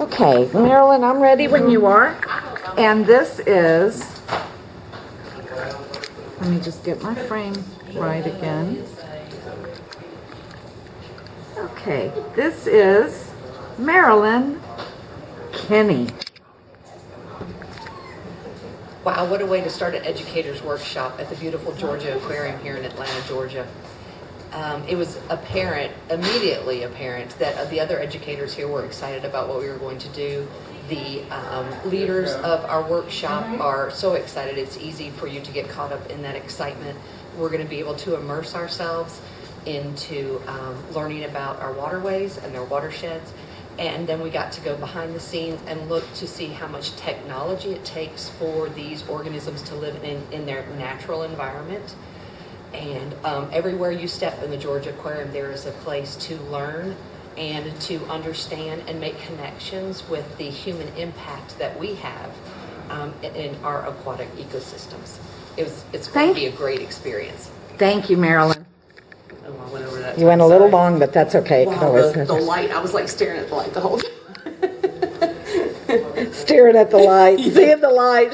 Okay, Marilyn, I'm ready when you are. And this is, let me just get my frame right again. Okay, this is Marilyn Kenny. Wow, what a way to start an educator's workshop at the beautiful Georgia Aquarium here in Atlanta, Georgia. Um, it was apparent, immediately apparent, that uh, the other educators here were excited about what we were going to do. The um, leaders of our workshop are so excited, it's easy for you to get caught up in that excitement. We're going to be able to immerse ourselves into um, learning about our waterways and their watersheds. And then we got to go behind the scenes and look to see how much technology it takes for these organisms to live in, in their natural environment. And um, everywhere you step in the Georgia Aquarium, there is a place to learn and to understand and make connections with the human impact that we have um, in, our aquatic ecosystems. It was, it's going to be a great experience. Thank you, Marilyn. Oh, I went over that. You went a little long, but that's okay. Wow, the, the light, I was like staring at the light the whole time. Staring at the light, seeing the light.